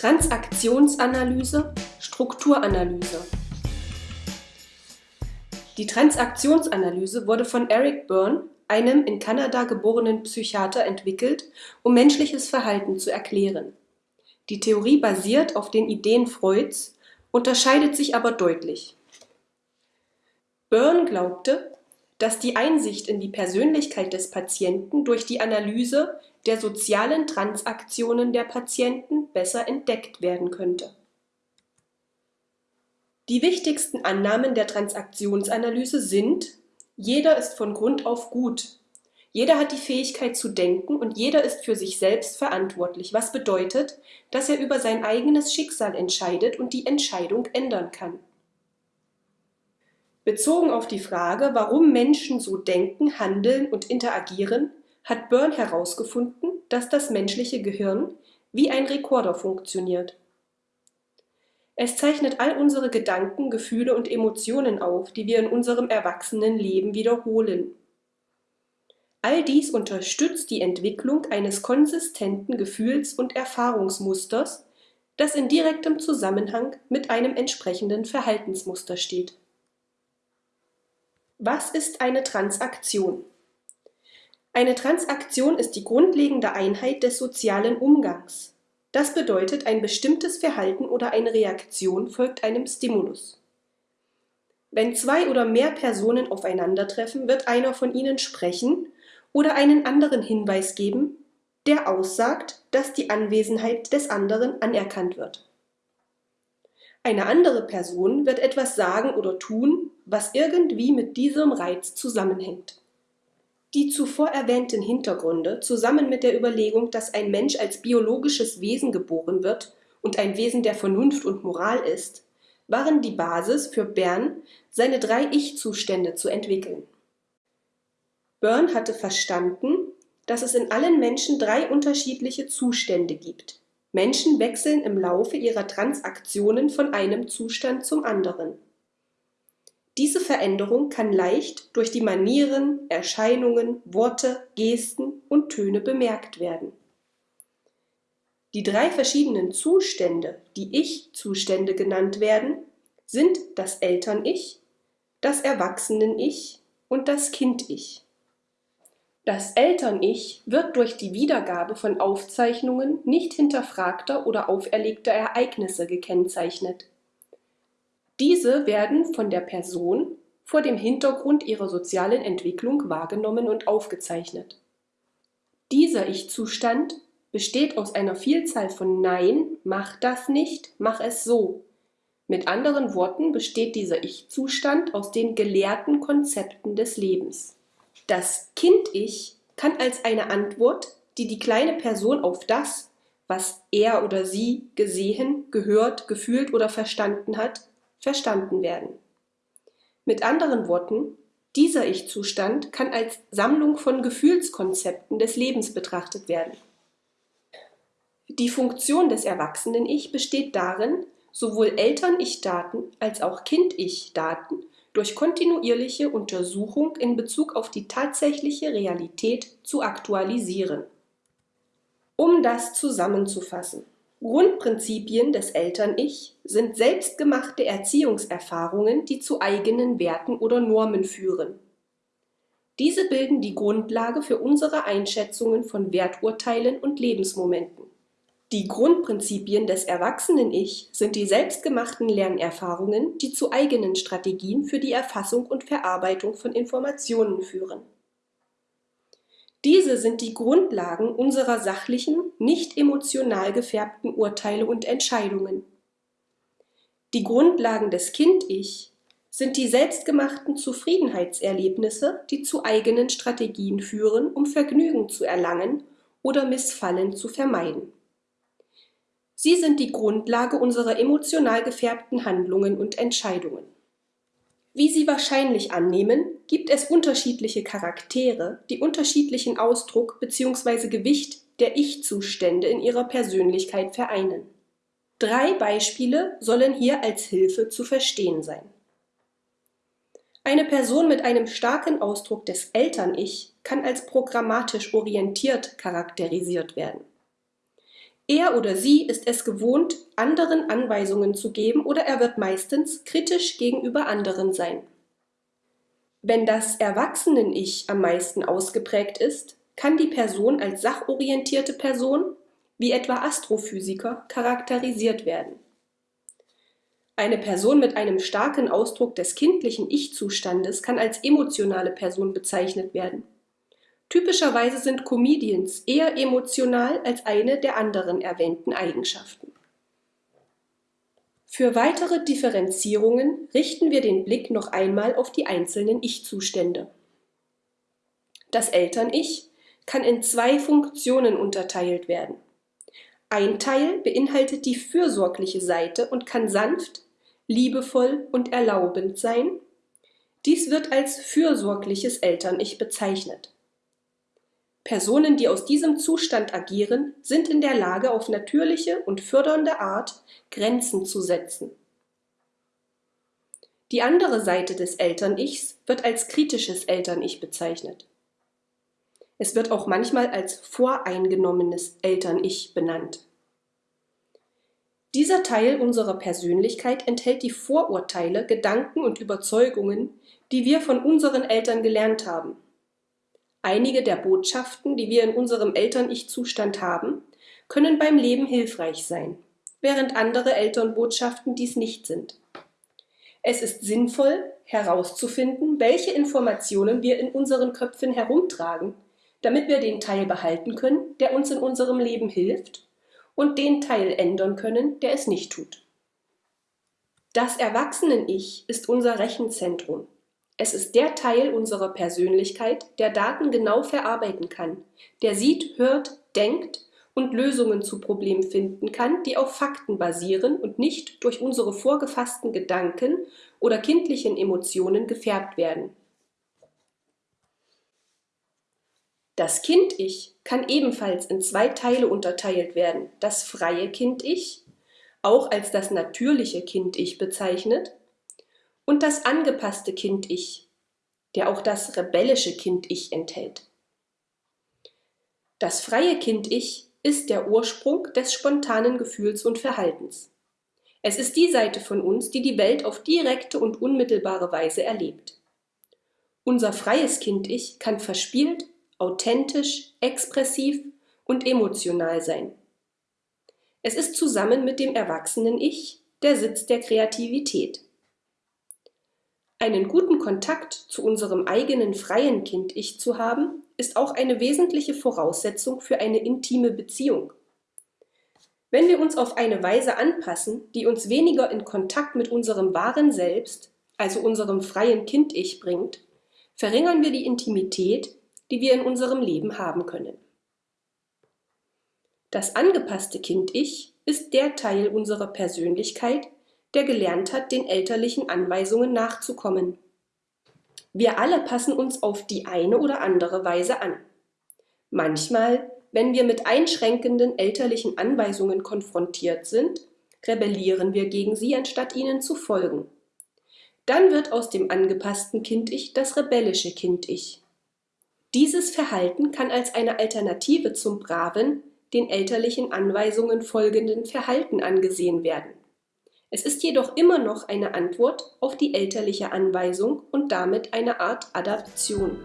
Transaktionsanalyse, Strukturanalyse. Die Transaktionsanalyse wurde von Eric Byrne, einem in Kanada geborenen Psychiater, entwickelt, um menschliches Verhalten zu erklären. Die Theorie basiert auf den Ideen Freuds, unterscheidet sich aber deutlich. Byrne glaubte, dass die Einsicht in die Persönlichkeit des Patienten durch die Analyse der sozialen Transaktionen der Patienten besser entdeckt werden könnte. Die wichtigsten Annahmen der Transaktionsanalyse sind: Jeder ist von Grund auf gut. Jeder hat die Fähigkeit zu denken und jeder ist für sich selbst verantwortlich, was bedeutet, dass er über sein eigenes Schicksal entscheidet und die Entscheidung ändern kann. Bezogen auf die Frage, warum Menschen so denken, handeln und interagieren, hat Byrne herausgefunden, dass das menschliche Gehirn wie ein Rekorder funktioniert. Es zeichnet all unsere Gedanken, Gefühle und Emotionen auf, die wir in unserem Erwachsenenleben wiederholen. All dies unterstützt die Entwicklung eines konsistenten Gefühls- und Erfahrungsmusters, das in direktem Zusammenhang mit einem entsprechenden Verhaltensmuster steht. Was ist eine Transaktion? Eine Transaktion ist die grundlegende Einheit des sozialen Umgangs. Das bedeutet, ein bestimmtes Verhalten oder eine Reaktion folgt einem Stimulus. Wenn zwei oder mehr Personen aufeinandertreffen, wird einer von ihnen sprechen oder einen anderen Hinweis geben, der aussagt, dass die Anwesenheit des anderen anerkannt wird. Eine andere Person wird etwas sagen oder tun, was irgendwie mit diesem Reiz zusammenhängt. Die zuvor erwähnten Hintergründe, zusammen mit der Überlegung, dass ein Mensch als biologisches Wesen geboren wird und ein Wesen der Vernunft und Moral ist, waren die Basis für Bern, seine drei Ich-Zustände zu entwickeln. Byrne hatte verstanden, dass es in allen Menschen drei unterschiedliche Zustände gibt. Menschen wechseln im Laufe ihrer Transaktionen von einem Zustand zum anderen. Diese Veränderung kann leicht durch die Manieren, Erscheinungen, Worte, Gesten und Töne bemerkt werden. Die drei verschiedenen Zustände, die Ich-Zustände genannt werden, sind das Eltern-Ich, das Erwachsenen-Ich und das Kind-Ich. Das Eltern-Ich wird durch die Wiedergabe von Aufzeichnungen nicht hinterfragter oder auferlegter Ereignisse gekennzeichnet. Diese werden von der Person vor dem Hintergrund ihrer sozialen Entwicklung wahrgenommen und aufgezeichnet. Dieser Ich-Zustand besteht aus einer Vielzahl von Nein, mach das nicht, mach es so. Mit anderen Worten besteht dieser Ich-Zustand aus den gelehrten Konzepten des Lebens. Das Kind-Ich kann als eine Antwort, die die kleine Person auf das, was er oder sie gesehen, gehört, gefühlt oder verstanden hat, verstanden werden. Mit anderen Worten, dieser Ich-Zustand kann als Sammlung von Gefühlskonzepten des Lebens betrachtet werden. Die Funktion des Erwachsenen-Ich besteht darin, sowohl Eltern-Ich-Daten als auch Kind-Ich-Daten durch kontinuierliche Untersuchung in Bezug auf die tatsächliche Realität zu aktualisieren. Um das zusammenzufassen. Grundprinzipien des Eltern-Ich sind selbstgemachte Erziehungserfahrungen, die zu eigenen Werten oder Normen führen. Diese bilden die Grundlage für unsere Einschätzungen von Werturteilen und Lebensmomenten. Die Grundprinzipien des Erwachsenen-Ich sind die selbstgemachten Lernerfahrungen, die zu eigenen Strategien für die Erfassung und Verarbeitung von Informationen führen diese sind die Grundlagen unserer sachlichen, nicht emotional gefärbten Urteile und Entscheidungen. Die Grundlagen des Kind-Ich sind die selbstgemachten Zufriedenheitserlebnisse, die zu eigenen Strategien führen, um Vergnügen zu erlangen oder Missfallen zu vermeiden. Sie sind die Grundlage unserer emotional gefärbten Handlungen und Entscheidungen. Wie Sie wahrscheinlich annehmen, gibt es unterschiedliche Charaktere, die unterschiedlichen Ausdruck bzw. Gewicht der Ich-Zustände in ihrer Persönlichkeit vereinen. Drei Beispiele sollen hier als Hilfe zu verstehen sein. Eine Person mit einem starken Ausdruck des Eltern-Ich kann als programmatisch orientiert charakterisiert werden. Er oder sie ist es gewohnt, anderen Anweisungen zu geben oder er wird meistens kritisch gegenüber anderen sein. Wenn das Erwachsenen-Ich am meisten ausgeprägt ist, kann die Person als sachorientierte Person, wie etwa Astrophysiker, charakterisiert werden. Eine Person mit einem starken Ausdruck des kindlichen Ich-Zustandes kann als emotionale Person bezeichnet werden. Typischerweise sind Comedians eher emotional als eine der anderen erwähnten Eigenschaften. Für weitere Differenzierungen richten wir den Blick noch einmal auf die einzelnen Ich-Zustände. Das Eltern-Ich kann in zwei Funktionen unterteilt werden. Ein Teil beinhaltet die fürsorgliche Seite und kann sanft, liebevoll und erlaubend sein. Dies wird als fürsorgliches Eltern-Ich bezeichnet. Personen, die aus diesem Zustand agieren, sind in der Lage, auf natürliche und fördernde Art Grenzen zu setzen. Die andere Seite des Eltern-Ichs wird als kritisches Eltern-Ich bezeichnet. Es wird auch manchmal als voreingenommenes Eltern-Ich benannt. Dieser Teil unserer Persönlichkeit enthält die Vorurteile, Gedanken und Überzeugungen, die wir von unseren Eltern gelernt haben. Einige der Botschaften, die wir in unserem Eltern-Ich-Zustand haben, können beim Leben hilfreich sein, während andere Elternbotschaften dies nicht sind. Es ist sinnvoll, herauszufinden, welche Informationen wir in unseren Köpfen herumtragen, damit wir den Teil behalten können, der uns in unserem Leben hilft, und den Teil ändern können, der es nicht tut. Das Erwachsenen-Ich ist unser Rechenzentrum, es ist der Teil unserer Persönlichkeit, der Daten genau verarbeiten kann, der sieht, hört, denkt und Lösungen zu Problemen finden kann, die auf Fakten basieren und nicht durch unsere vorgefassten Gedanken oder kindlichen Emotionen gefärbt werden. Das Kind-Ich kann ebenfalls in zwei Teile unterteilt werden. Das freie Kind-Ich, auch als das natürliche Kind-Ich bezeichnet, und das angepasste Kind-Ich, der auch das rebellische Kind-Ich enthält. Das freie Kind-Ich ist der Ursprung des spontanen Gefühls und Verhaltens. Es ist die Seite von uns, die die Welt auf direkte und unmittelbare Weise erlebt. Unser freies Kind-Ich kann verspielt, authentisch, expressiv und emotional sein. Es ist zusammen mit dem erwachsenen Ich der Sitz der Kreativität. Einen guten Kontakt zu unserem eigenen freien Kind-Ich zu haben, ist auch eine wesentliche Voraussetzung für eine intime Beziehung. Wenn wir uns auf eine Weise anpassen, die uns weniger in Kontakt mit unserem wahren Selbst, also unserem freien Kind-Ich bringt, verringern wir die Intimität, die wir in unserem Leben haben können. Das angepasste Kind-Ich ist der Teil unserer Persönlichkeit, der gelernt hat, den elterlichen Anweisungen nachzukommen. Wir alle passen uns auf die eine oder andere Weise an. Manchmal, wenn wir mit einschränkenden elterlichen Anweisungen konfrontiert sind, rebellieren wir gegen sie, anstatt ihnen zu folgen. Dann wird aus dem angepassten Kind-Ich das rebellische Kind-Ich. Dieses Verhalten kann als eine Alternative zum braven, den elterlichen Anweisungen folgenden Verhalten angesehen werden. Es ist jedoch immer noch eine Antwort auf die elterliche Anweisung und damit eine Art Adaption.